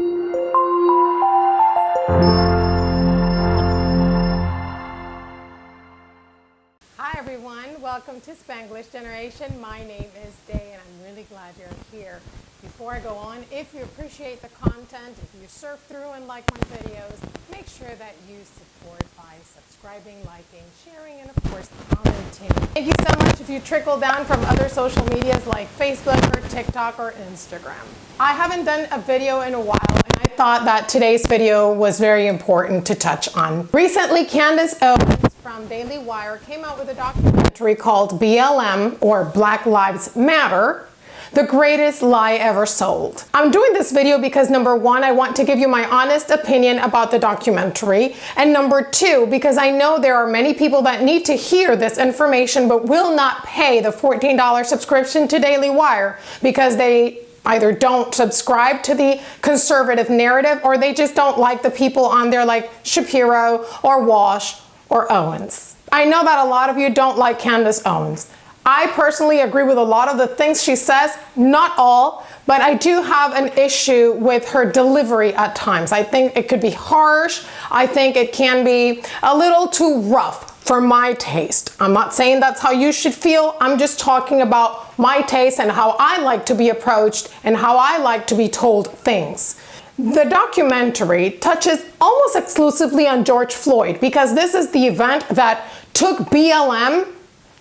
Hi welcome to Spanglish Generation. My name is Day and I'm really glad you're here. Before I go on, if you appreciate the content, if you surf through and like my videos, make sure that you support by subscribing, liking, sharing, and of course commenting. Thank you so much if you trickle down from other social medias like Facebook or TikTok or Instagram. I haven't done a video in a while and I thought that today's video was very important to touch on. Recently, Candace Owens from Daily Wire came out with a documentary called BLM or Black Lives Matter the greatest lie ever sold. I'm doing this video because number one, I want to give you my honest opinion about the documentary. And number two, because I know there are many people that need to hear this information but will not pay the $14 subscription to Daily Wire because they either don't subscribe to the conservative narrative or they just don't like the people on there like Shapiro or Walsh or Owens. I know that a lot of you don't like Candace Owens. I personally agree with a lot of the things she says, not all, but I do have an issue with her delivery at times. I think it could be harsh. I think it can be a little too rough for my taste. I'm not saying that's how you should feel. I'm just talking about my taste and how I like to be approached and how I like to be told things. The documentary touches almost exclusively on George Floyd because this is the event that took BLM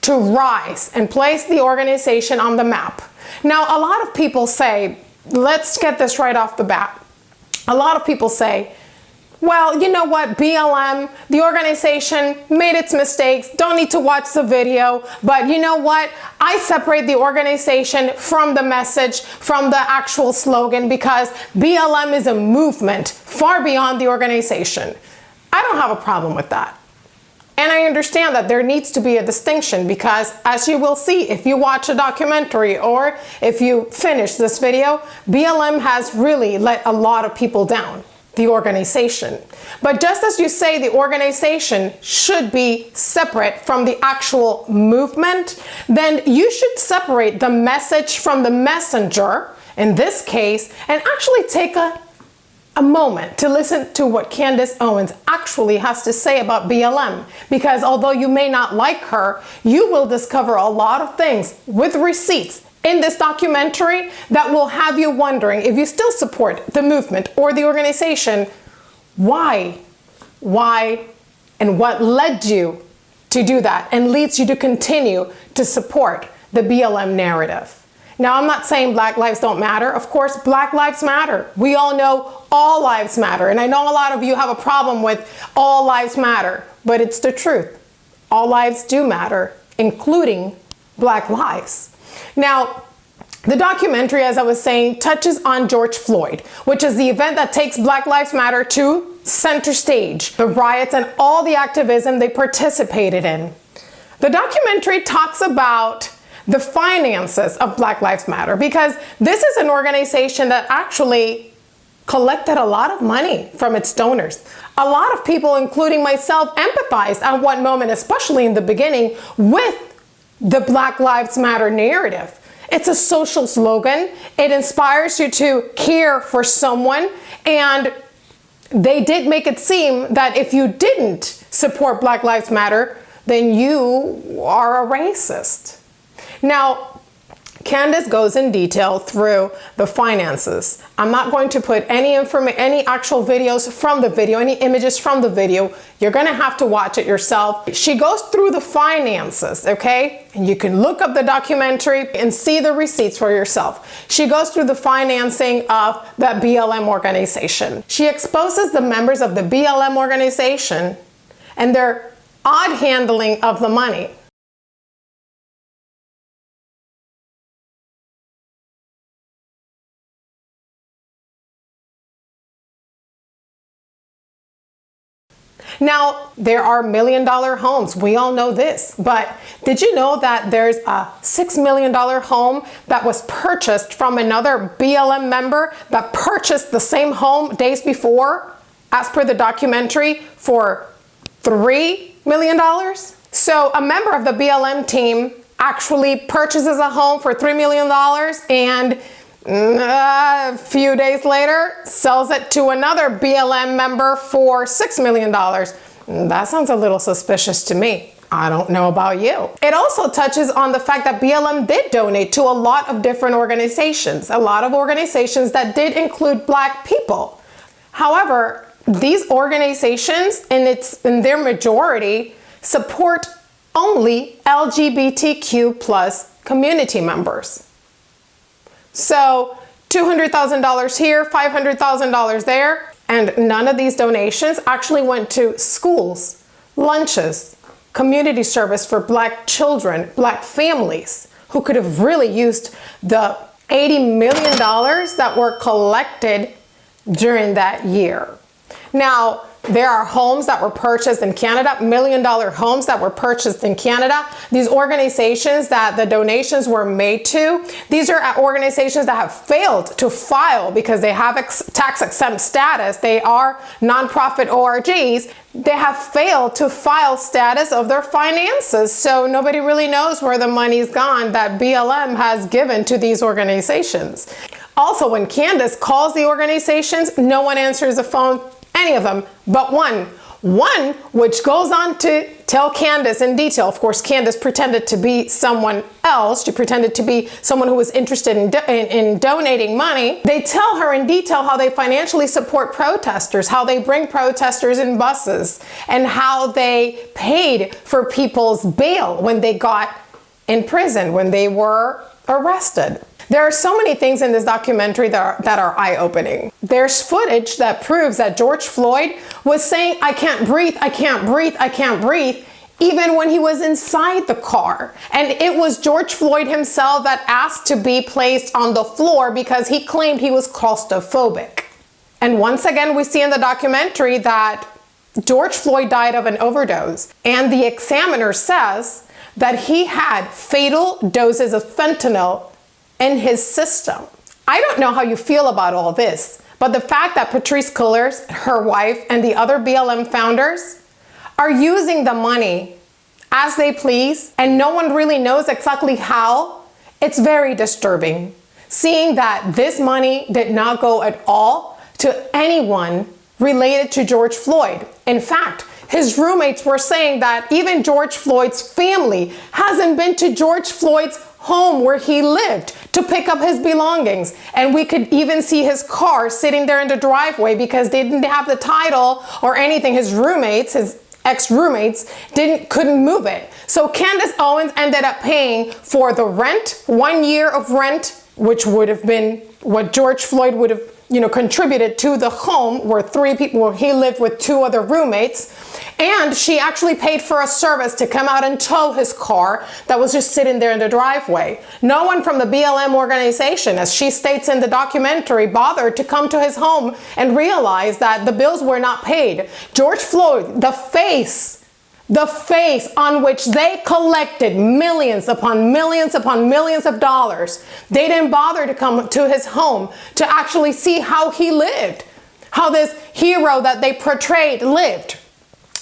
to rise and place the organization on the map. Now, a lot of people say, let's get this right off the bat. A lot of people say, well, you know what, BLM, the organization made its mistakes, don't need to watch the video, but you know what, I separate the organization from the message, from the actual slogan, because BLM is a movement far beyond the organization. I don't have a problem with that. And I understand that there needs to be a distinction because as you will see, if you watch a documentary or if you finish this video, BLM has really let a lot of people down the organization. But just as you say the organization should be separate from the actual movement, then you should separate the message from the messenger, in this case, and actually take a, a moment to listen to what Candace Owens actually has to say about BLM. Because although you may not like her, you will discover a lot of things with receipts in this documentary that will have you wondering if you still support the movement or the organization, why, why, and what led you to do that and leads you to continue to support the BLM narrative. Now, I'm not saying black lives don't matter. Of course, black lives matter. We all know all lives matter. And I know a lot of you have a problem with all lives matter, but it's the truth. All lives do matter, including black lives. Now, the documentary, as I was saying, touches on George Floyd, which is the event that takes Black Lives Matter to center stage, the riots and all the activism they participated in. The documentary talks about the finances of Black Lives Matter because this is an organization that actually collected a lot of money from its donors. A lot of people, including myself, empathized at one moment, especially in the beginning, with the Black Lives Matter narrative. It's a social slogan. It inspires you to care for someone. And they did make it seem that if you didn't support Black Lives Matter, then you are a racist. Now, Candace goes in detail through the finances. I'm not going to put any any actual videos from the video, any images from the video. You're gonna have to watch it yourself. She goes through the finances, okay? And you can look up the documentary and see the receipts for yourself. She goes through the financing of that BLM organization. She exposes the members of the BLM organization and their odd handling of the money. Now, there are million dollar homes. We all know this, but did you know that there's a $6 million home that was purchased from another BLM member that purchased the same home days before, as per the documentary, for $3 million? So a member of the BLM team actually purchases a home for $3 million and Uh, a few days later, sells it to another BLM member for $6 million. That sounds a little suspicious to me. I don't know about you. It also touches on the fact that BLM did donate to a lot of different organizations, a lot of organizations that did include black people. However, these organizations in its in their majority support only LGBTQ plus community members. So $200,000 here, $500,000 there, and none of these donations actually went to schools, lunches, community service for black children, black families who could have really used the $80 million that were collected during that year. Now, there are homes that were purchased in Canada, million dollar homes that were purchased in Canada. These organizations that the donations were made to, these are organizations that have failed to file because they have ex tax exempt status. They are nonprofit ORGs. They have failed to file status of their finances. So nobody really knows where the money's gone that BLM has given to these organizations. Also, when Candace calls the organizations, no one answers the phone any of them but one. One which goes on to tell Candace in detail. Of course, Candace pretended to be someone else. She pretended to be someone who was interested in, do in, in, donating money. They tell her in detail how they financially support protesters, how they bring protesters in buses, and how they paid for people's bail when they got in prison, when they were arrested. There are so many things in this documentary that are, that are eye-opening. There's footage that proves that George Floyd was saying, I can't breathe, I can't breathe, I can't breathe, even when he was inside the car. And it was George Floyd himself that asked to be placed on the floor because he claimed he was claustrophobic. And once again, we see in the documentary that George Floyd died of an overdose. And the examiner says that he had fatal doses of fentanyl in his system. I don't know how you feel about all this, but the fact that Patrisse Cullors, her wife, and the other BLM founders are using the money as they please, and no one really knows exactly how, it's very disturbing. Seeing that this money did not go at all to anyone related to George Floyd. In fact, his roommates were saying that even George Floyd's family hasn't been to George Floyd's home where he lived to pick up his belongings. And we could even see his car sitting there in the driveway because they didn't have the title or anything. His roommates, his ex-roommates didn't couldn't move it. So Candace Owens ended up paying for the rent, one year of rent, which would have been what George Floyd would have you know, contributed to the home where three people, where he lived with two other roommates. And she actually paid for a service to come out and tow his car that was just sitting there in the driveway. No one from the BLM organization, as she states in the documentary, bothered to come to his home and realize that the bills were not paid. George Floyd, the face the face on which they collected millions upon millions upon millions of dollars. They didn't bother to come to his home to actually see how he lived, how this hero that they portrayed lived.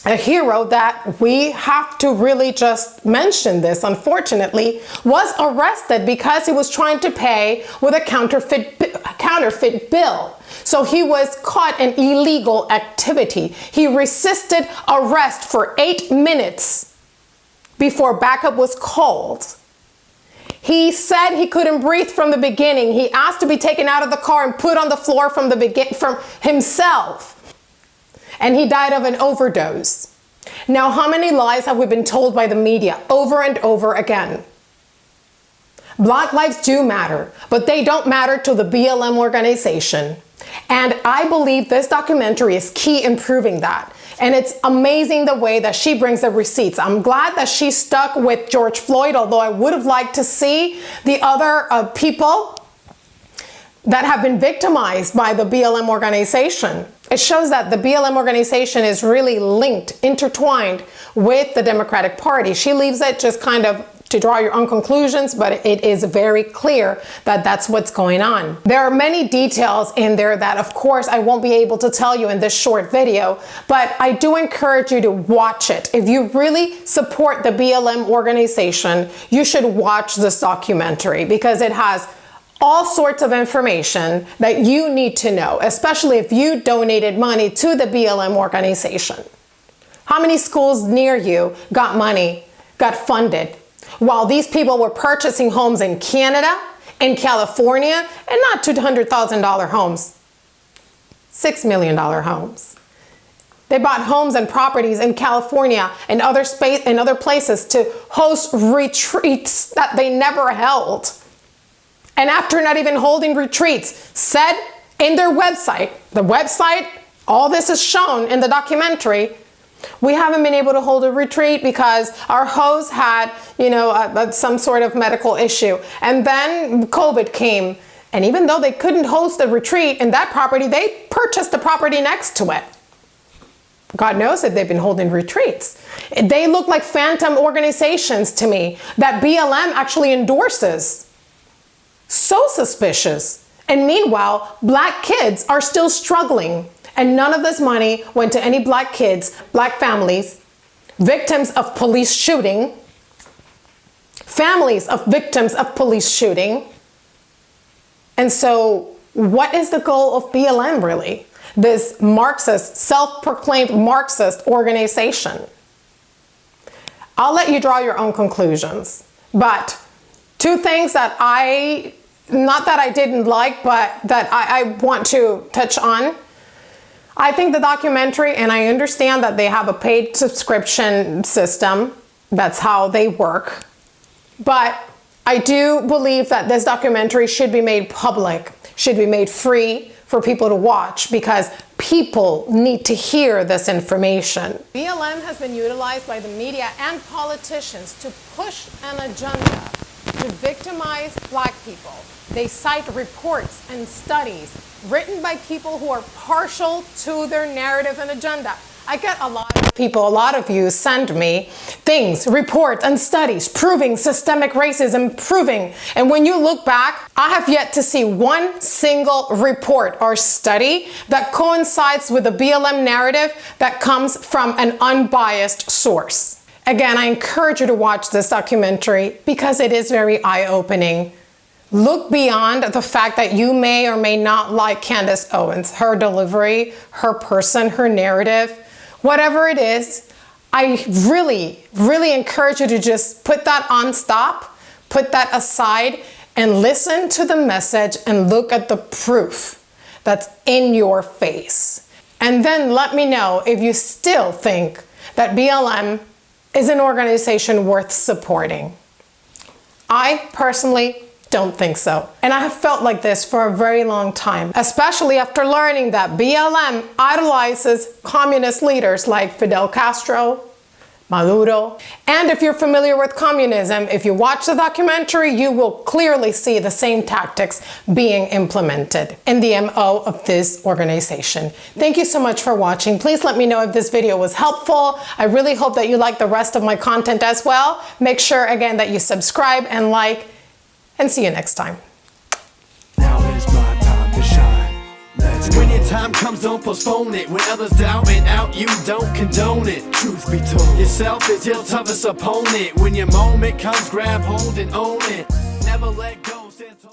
A hero that we have to really just mention this, unfortunately, was arrested because he was trying to pay with a counterfeit, counterfeit bill. So he was caught in illegal activity. He resisted arrest for eight minutes before backup was called. He said he couldn't breathe from the beginning. He asked to be taken out of the car and put on the floor from the begin from himself. And he died of an overdose. Now, how many lies have we been told by the media over and over again? Black lives do matter, but they don't matter to the BLM organization. And I believe this documentary is key in proving that. And it's amazing the way that she brings the receipts. I'm glad that she stuck with George Floyd, although I would have liked to see the other uh, people that have been victimized by the BLM organization. It shows that the BLM organization is really linked, intertwined with the Democratic Party. She leaves it just kind of to draw your own conclusions, but it is very clear that that's what's going on. There are many details in there that of course I won't be able to tell you in this short video, but I do encourage you to watch it. If you really support the BLM organization, you should watch this documentary because it has all sorts of information that you need to know, especially if you donated money to the BLM organization. How many schools near you got money, got funded, while these people were purchasing homes in Canada, in California, and not $200,000 homes, $6 million homes. They bought homes and properties in California and other space and other places to host retreats that they never held. And after not even holding retreats, said in their website, the website, all this is shown in the documentary, we haven't been able to hold a retreat because our host had, you know, a, a, some sort of medical issue. And then COVID came. And even though they couldn't host a retreat in that property, they purchased the property next to it. God knows that they've been holding retreats. They look like phantom organizations to me that BLM actually endorses. So suspicious. And meanwhile, black kids are still struggling. And none of this money went to any black kids, black families, victims of police shooting, families of victims of police shooting. And so what is the goal of BLM really? This Marxist, self-proclaimed Marxist organization. I'll let you draw your own conclusions. But two things that I, not that I didn't like, but that I, I want to touch on I think the documentary, and I understand that they have a paid subscription system. That's how they work. But I do believe that this documentary should be made public, should be made free for people to watch because people need to hear this information. BLM has been utilized by the media and politicians to push an agenda to victimize black people. They cite reports and studies written by people who are partial to their narrative and agenda. I get a lot of people, a lot of you send me things, reports and studies proving systemic racism, proving. And when you look back, I have yet to see one single report or study that coincides with the BLM narrative that comes from an unbiased source. Again, I encourage you to watch this documentary because it is very eye-opening. Look beyond the fact that you may or may not like Candace Owens, her delivery, her person, her narrative, whatever it is. I really, really encourage you to just put that on stop, put that aside, and listen to the message and look at the proof that's in your face. And then let me know if you still think that BLM is an organization worth supporting. I personally don't think so. And I have felt like this for a very long time, especially after learning that BLM idolizes communist leaders like Fidel Castro, Maduro. And if you're familiar with communism, if you watch the documentary, you will clearly see the same tactics being implemented in the MO of this organization. Thank you so much for watching. Please let me know if this video was helpful. I really hope that you like the rest of my content as well. Make sure again that you subscribe and like and see you next time. When your time comes, don't postpone it. When others doubt and out, you don't condone it. Truth be told, yourself is your toughest opponent. When your moment comes, grab hold and own it. Never let go.